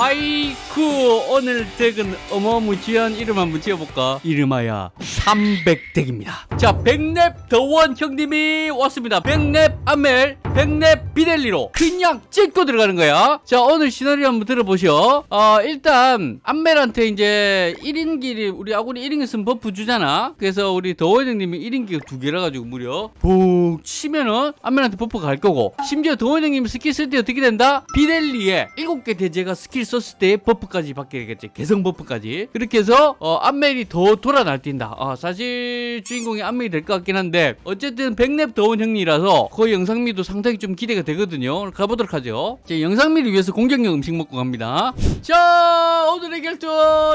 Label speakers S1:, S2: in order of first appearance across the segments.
S1: 하이쿠 오늘 덱은 어마무지한 이름 한번 지어볼까? 이름하여 300덱입니다 자 백랩 더원 형님이 왔습니다. 백랩 아멜 백랩 비델리로 그냥 찍고 들어가는 거야. 자 오늘 시나리오 한번 들어보시오. 어 일단 아멜한테 이제 1인기를 우리 아군이 1인기 쓰면 버프 주잖아. 그래서 우리 더원 형님이 1인기가 두 개라 가지고 무려 푹 치면은 아멜한테 버프가 갈 거고. 심지어 더원 형님 스킬 쓸 때 어떻게 된다? 비델리에 7개 대제가 스킬 썼을 때 버프까지 받게 되겠지. 개성 버프까지. 그렇게 해서 어, 암멜이 더 돌아 날뛴다. 어, 사실 주인공이 암멜이 될 것 같긴 한데 어쨌든 백랩 더운 형이라서 그 영상미도 상당히 좀 기대가 되거든요. 가보도록 하죠. 자, 영상미를 위해서 공격력 음식 먹고 갑니다. 자 오늘의 결투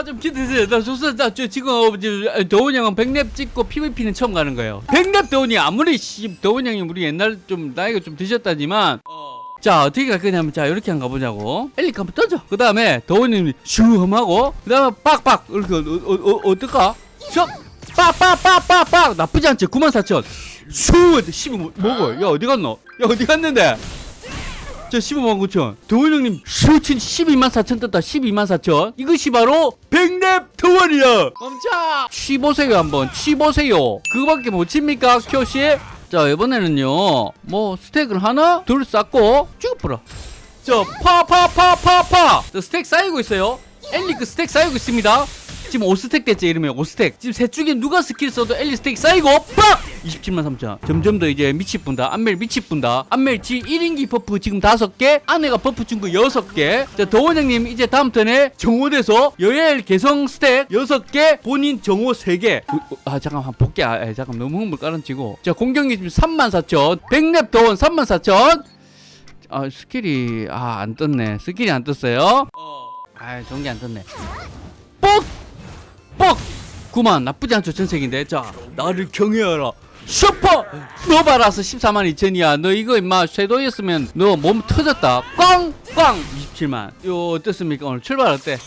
S1: 좀 기대되세요. 나 좋습니다 저 지금 더운 형은 백랩 찍고 PVP는 처음 가는 거예요. 백랩 더운 이 아무리 씨, 더운 형이 우리 옛날 좀 나이가 좀 드셨다지만 자 어떻게 갈 거냐면 자 이렇게 한번 가보자고. 엘리카 한번 던져. 그 다음에 더원님이 슈 하고 그 다음에 빡빡 이렇게 어, 어, 어, 어떨까 슉 빡빡빡빡빡! 나쁘지 않지? 94,000슈15 뭐, 먹어. 야 어디 갔노? 야 어디 갔는데? 자 15만 9천. 더원 형님 슈친 12만 4천 떴다. 12만 4천. 이것이 바로 백랩 더원이야. 멈춰! 취보세요 한번. 취보세요. 그거밖에 못 칩니까 큐씨? 자 이번에는요 뭐 스택을 하나? 둘 쌓고 쭉 뿌려 자파파파파파! 스택 쌓이고 있어요. 엘리 그 스택 쌓이고 있습니다 지금 5스택 됐지 이러면 5스택. 지금 셋 중에 누가 스킬 써도 엘리 스택 쌓이고 빡! 27만 3천. 점점 더 이제 미치 분다. 안멜 미치 분다. 안멜 지 1인기 버프 지금 5개 아내가 버프 준 거 6개. 자 도원 형님 이제 다음 턴에 정호돼서 여엘 개성 스택 6개 본인 정호 3개. 아 잠깐만 볼게. 아 에, 잠깐 너무 흥물 깔아치고. 자 공격력 지금 3만 4천. 백랩 도원 3만 4천. 아 스킬이 아 안 떴네. 스킬이 안 떴어요? 아 전기 안 떴네 9만. 나쁘지 않죠 전세기인데. 자 나를 경외하라. 슈퍼 너바라스 14만 2천이야. 너 이거 임마 섀도였으면 너 몸 터졌다. 꽝꽝. 27만. 요 어떻습니까? 오늘 출발 어때?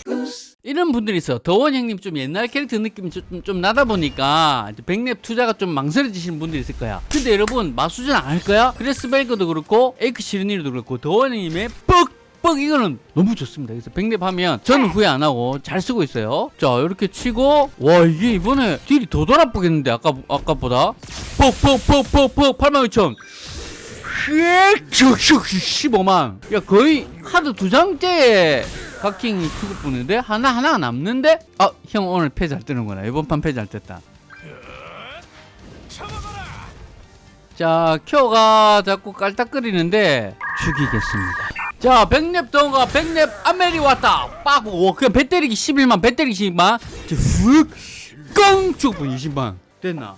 S1: 이런 분들이 있어. 더원 형님 좀 옛날 캐릭터 느낌이 좀, 좀 나다 보니까 백랩 투자가 좀 망설여지시는 분들이 있을 거야. 근데 여러분 마수전 안 할 거야? 그래스벨거도 그렇고 에이크 시르니도 그렇고 더원 형님의 뻑 뻑 이거는 너무 좋습니다. 그래서 백랩 하면 저는 후회 안 하고 잘 쓰고 있어요. 자 이렇게 치고 와 이게 이번에 딜이 더 돌아보겠는데 아까 아까보다? 뻑뻑뻑뻑뻑 8만 2천. 슉슉슉 15만. 야 거의 하드 두 장째 각킹이 크고 뿌는데 하나 하나가 남는데? 아 형 오늘 패 잘 뜨는구나. 이번 판 패 잘 떴다. 자 큐가 자꾸 깔딱거리는데 죽이겠습니다 자 백랩 동가 백랩 아멜이 왔다. 빡오 그냥 배 때리기 11만 배 때리기 10만. 훅깡 죽고 20만. 됐나?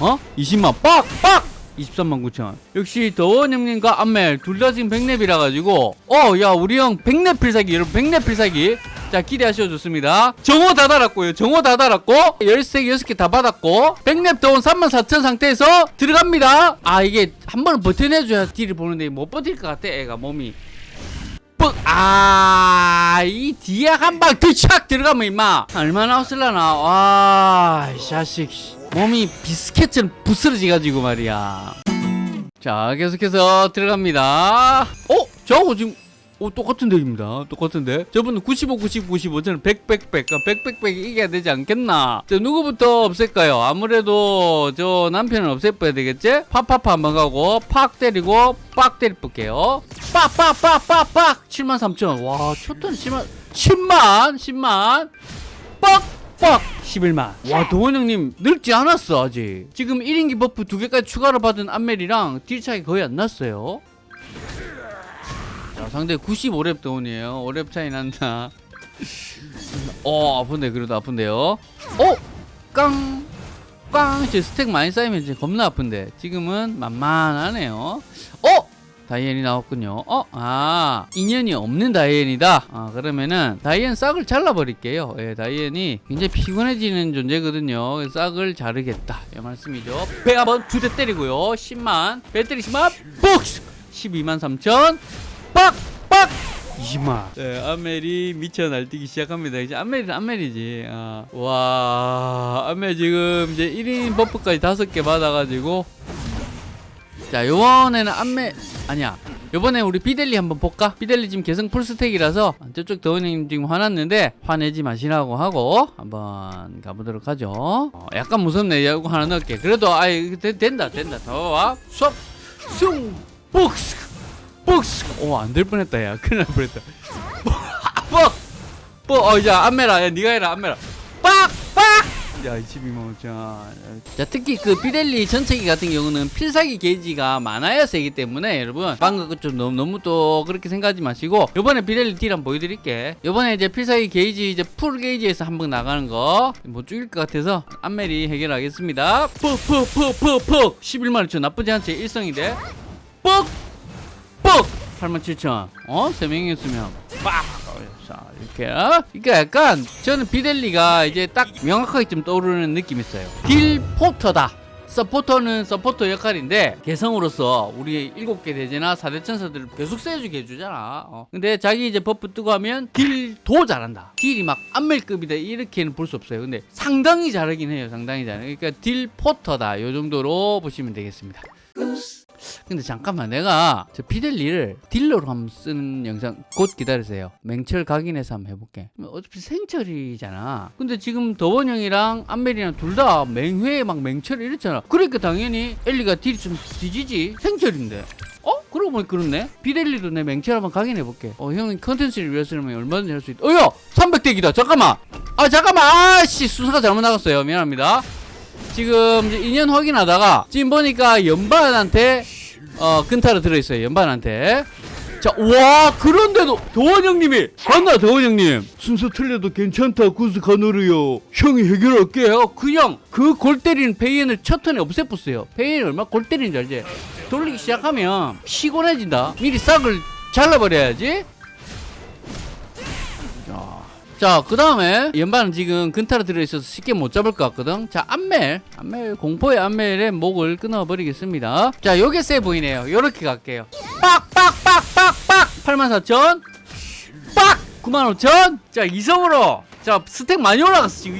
S1: 어? 20만 빡빡! 23만 9천 역시 더원 형님과 안멜 둘 다 지금 백렙이라 가지고 어 야 우리 형 백렙 필살기 여러분 백렙 필살기. 자 기대하셔도 좋습니다. 정호 다 달았고요. 정호 다 달았고 열쇠 6개 다 받았고 백렙 더원 34,000 상태에서 들어갑니다. 아 이게 한 번은 버텨내줘야 deal을 보는데 못 버틸 것 같아 애가 몸이. 뻑! 아, 이 뒤에 한방 드착 들어가면 임마. 얼마나 없을라나. 와, 이 자식. 몸이 비스켓처럼 부스러지가지고 말이야. 자, 계속해서 들어갑니다. 어? 저거 지금 오, 똑같은 덱입니다. 똑같은데. 저분은 95, 90, 95. 저는 100, 100, 100. 100, 100, 100 이겨야 되지 않겠나? 자, 누구부터 없앨까요? 아무래도 저 남편은 없애봐야 되겠지? 팍팍팍 한번 가고, 팍 때리고, 빡 때려볼게요. 빡, 빡, 빡, 빡, 빡! 7만 3천. 와, 초턴 10만, 10만! 10만! 빡! 빡! 11만. 와, 더원 형님 늙지 않았어, 아직. 지금 1인기 buff 두 개까지 추가로 받은 안멜이랑 deal 차이 거의 안 났어요. 자, 상대 95렙 더원이에요. 5렙 차이 난다. 어, 아픈데, 그래도 아픈데요. 어? 깡! 깡! 제 스택 많이 쌓이면 이제 겁나 아픈데. 지금은 만만하네요. 어? 다이앤이 나왔군요. 어? 아, 인연이 없는 다이앤이다. 아, 그러면은 다이앤 싹을 잘라버릴게요. 예, 다이앤이 굉장히 피곤해지는 존재거든요. 싹을 자르겠다. 이 말씀이죠. 배 한번 두 대 때리고요. 10만. 배 때리시면 복스! 12만 3천. 빡! 빡! 20만. 네, 안멜이 미쳐 날뛰기 시작합니다. 이제 안멜이 안멜이지. 아, 와, 안멜 지금 이제 1인 buff까지 5개 받아가지고. 자, 요번에는 안멜, 아니야. 요번에 우리 비델리 한번 볼까? 비델리 지금 개성 full stack이라서 저쪽 더원 형님 지금 화났는데 화내지 마시라고 하고 한번 가보도록 하죠 어, 약간 무섭네 이거 하나 넣을게 그래도 아이 되- 된다 된다 더와 숭 복스 복스 오 안 될 뻔했다 야 큰일 날 뻔했다 뻑! 뻑! 어, 야, 안멜아. 야, 니가 해라, 안멜아. 빡! 빡! 야, 22만 5천. 자, 특히 그 비델리 전체기 같은 경우는 필살기 게이지가 많아야 세기 때문에 여러분, 방금 그좀 너무, 너무 또 그렇게 생각하지 마시고, 요번에 비델리 deal 한번 보여드릴게. 요번에 이제 필살기 게이지, 이제 full 게이지에서 한 번 나가는 거, 못 죽일 것 같아서 안멜이 해결하겠습니다. 퍽, 퍽, 퍽, 퍽, 퍽. 11만 5천. 나쁘지 않지? 일성이 돼. 뻑! 뻑! 87,000. 어? 세 명이었으면 빡! 자, 이렇게. 그러니까 약간 저는 비델리가 이제 딱 명확하게 좀 떠오르는 느낌이 있어요. 딜 포터다. 서포터는 서포터 역할인데 개성으로서 우리 일곱 개 대죄나 4대 천사들을 계속 세주게 해주잖아. 어. 근데 자기 이제 buff 뜨고 하면 deal도 잘한다. deal이 막 안멜급이다 이렇게는 볼 수 없어요. 근데 상당히 잘하긴 해요. 상당히 잘해. 그러니까 딜 포터다. 요 정도로 보시면 되겠습니다. 근데 잠깐만 내가 저 비델리를 딜러로 한번 쓰는 영상 곧 기다리세요. 맹철 각인해서 한번 해볼게. 어차피 생철이잖아. 근데 지금 더원 형이랑 안멜이랑 둘 다 맹회 막 맹철 이랬잖아. 그러니까 당연히 델리가 deal이 좀 뒤지지. 생철인데. 어? 그러고 보니 그렇네. 비델리도 내 맹철 한번 각인해볼게. 어 형이 컨텐츠를 위해서라면 얼마든지 할 수 있다 어여! 300 deck이다! 잠깐만! 아 잠깐만! 아씨 순서가 잘못 나갔어요. 미안합니다 지금 인연 확인하다가 지금 보니까 연반한테 어 근타로 들어있어요 연반한테. 자 와 그런데도 도원 형님이 맞나 도원 형님. 순서 틀려도 괜찮다 구스 가노르요. 형이 해결할게 요. 그냥 그 골 때리는 페이엔을 첫 턴에 없애버렸어요. 페이엔이 얼마나 골 때리는지 알지? 돌리기 시작하면 피곤해진다. 미리 싹을 잘라버려야지 자, 그 다음에 연반은 지금 근타로 들어있어서 쉽게 못 잡을 것 같거든. 자, 안멜. 안멜, 공포의 안멜의 목을 끊어버리겠습니다. 자, 요게 세 보이네요. 요렇게 갈게요. 빡! 빡! 빡! 빡! 빡! 84,000. 빡! 95,000. 자, 이성으로. 자, 스택 많이 올라갔어. 지금.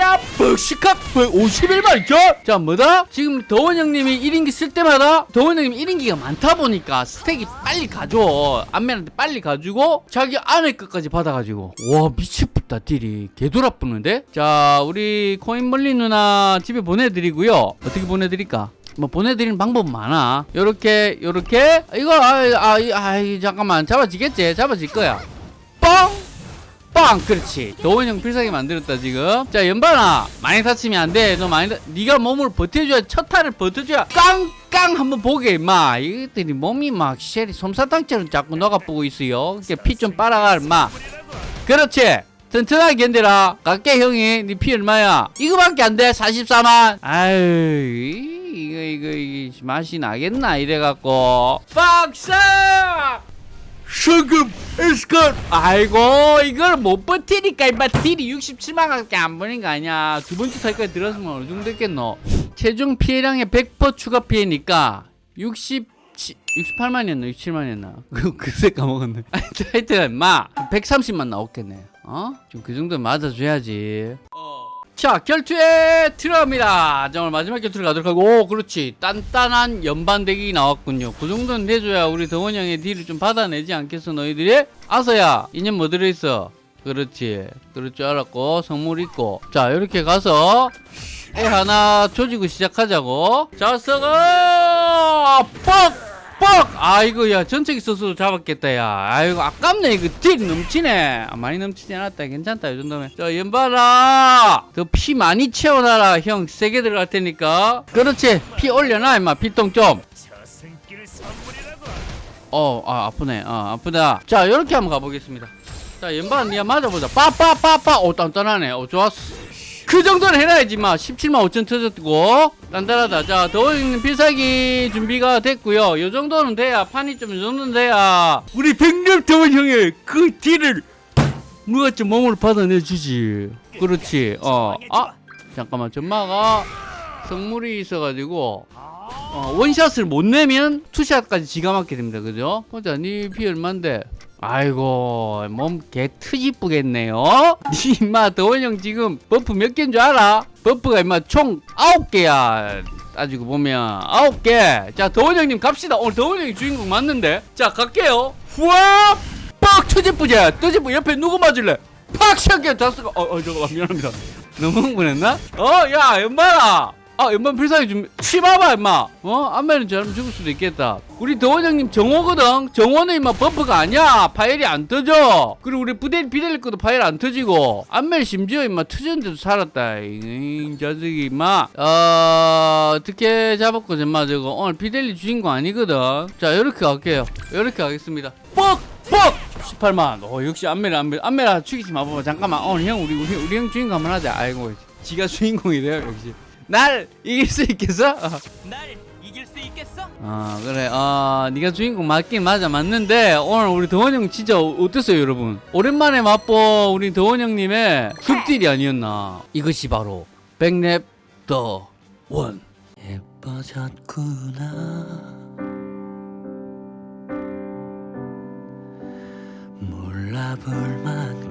S1: 이야, 벅시캅! 51만 2천! 자, 뭐다? 지금 더원 형님이 1인기 쓸 때마다 더원 형님 1인기가 많다 보니까 스택이 빨리 가져. 안멜한테 빨리 가지고 자기 안에 끝까지 받아가지고. 와, 미치겠다, deal이. 개돌아붙는데? 자, 우리 코인 멀린 누나 집에 보내드리고요. 어떻게 보내드릴까? 뭐 보내드리는 방법 많아. 요렇게, 요렇게. 이거, 아, 아, 아, 잠깐만. 잡아지겠지? 잡아질 거야. 뻥! 빵! 그렇지. 도원 형 필살기 만들었다, 지금. 자, 연반아. 많이 다치면 안 돼. 너 많이, 다... 네가 몸을 버텨줘야, 첫 타를 버텨줘야, 깡깡 한번 보게, 임마. 이것들이 몸이 막, 쉘이 솜사탕처럼 자꾸 녹아보고 있어요. 피 좀 빨아가, 임마. 그렇지. 튼튼하게 견뎌라. 갈게, 형이. 네 피 얼마야? 이거밖에 안 돼. 44만. 아유, 이거, 이거, 이거, 맛이 나겠나? 이래갖고. 박사! 성금 에스컷 아이고 이걸 못 버티니까 임마. 딜이 67만밖에 안 버는 거 아니야. 두 번째 타이까지 들어갔으면 어느 정도 됐겠노? 최종 피해량의 100% 추가 피해니까 60 68만이었나 67만이었나? 그 그새 까먹었네. 하여튼 임마. 130만 나왔겠네. 어? 좀 그 정도 맞아줘야지 자 결투에 들어갑니다. 자 오늘 마지막 결투를 가도록 하고 오 그렇지. 단단한 연반대기 나왔군요. 그 정도는 내줘야 우리 덩원 형의 딜을 좀 받아내지 않겠어 너희들이? 아서야 인연 뭐 들어있어? 그렇지. 그럴 줄 알았고 선물 있고. 자 이렇게 가서 애 하나 조지고 시작하자고. 자 썩어 뻑! 뻑! 아이고 야 전체기 써서 잡았겠다 야 아이고 아깝네 이거 딜 넘치네 아, 많이 넘치지 않았다 괜찮다 이 정도면 자 연발아 그 피 많이 채워놔라 형 세게 들어갈 테니까 그렇지 피 올려놔 임마 피똥 좀 어, 아, 아프네. 아, 아프다. 자, 이렇게 한번 가보겠습니다. 자, 연반 니가 맞아보자. 빠빠빠빠. 오, 단단하네. 오, 좋았어. 그 정도는 해놔야지, 마. 17만 5천 터졌고. 단단하다. 자, 더워있는 필살기 준비가 됐고요. 요 정도는 돼야, 판이 좀이 정도는 돼야. 우리 백렬 더원 형의 그 딜을 누가 좀 몸으로 받아내주지. 그렇지. 어, 아, 잠깐만. 전마가 성물이 있어가지고. 어, 원샷을 못 내면 투샷까지 지가 맞게 됩니다. 그죠? 보자, 니피 얼만데? 아이고, 몸 개 트집쁘겠네요? 니 임마, 더원 형 지금 버프 몇 개인 줄 알아? 버프가 임마 총 9개야. 따지고 보면 아홉 개자 더원 형님 갑시다. 오늘 더원 형이 주인공 맞는데. 자 갈게요. 후아! 빡 터집부자 터집부 옆에 누구 맞을래? 팍! 시작해 다스가 어, 어 잠깐만. 미안합니다. 너무 흥분했나? 어야 연말아 아 안멜 필살기 좀 치봐봐 임마. 어? 안멜은 잘못 죽을 수도 있겠다. 우리 더원 형님 정호거든. 정호는 임마 buff가 아니야. 파일이 안 터져. 그리고 우리 부대 비델리 것도 파일 안 터지고. 안멜 심지어 임마 터졌는데도 살았다. 이 자식이 임마. 어 어떻게 잡았고 임마 저거. 오늘 비델리 주인공 아니거든. 자 요렇게 갈게요. 요렇게 가겠습니다. 뻑뻑! 18만 어 역시 안멜 안멜 안멜아 죽이지 마 봐봐 잠깐만. 오늘 형 우리 우리 우리 형 주인공 한번 하자. 아이고 지가 주인공이래요 역시 날 이길 수 있겠어? 어.
S2: 날 이길 수 있겠어?
S1: 아 그래 아 네가 주인공 맞긴 맞아 맞는데 오늘 우리 더원 형 진짜 어- 어땠어요 여러분 오랜만에 맛본 우리 더원 형님의 숲딜이 아니었나 이것이 바로 백랩 더원
S2: 예뻐졌구나 몰라 볼 만